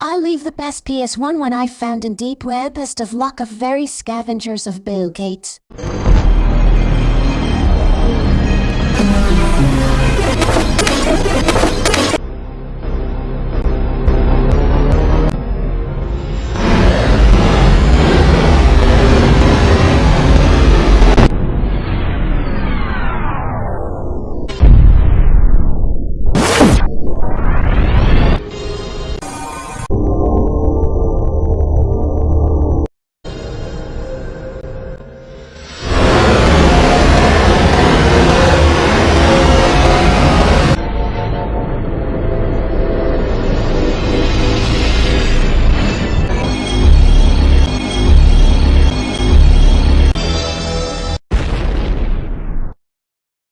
I leave the best PS1 one I found in deep web best of luck of very scavengers of Bill Gates.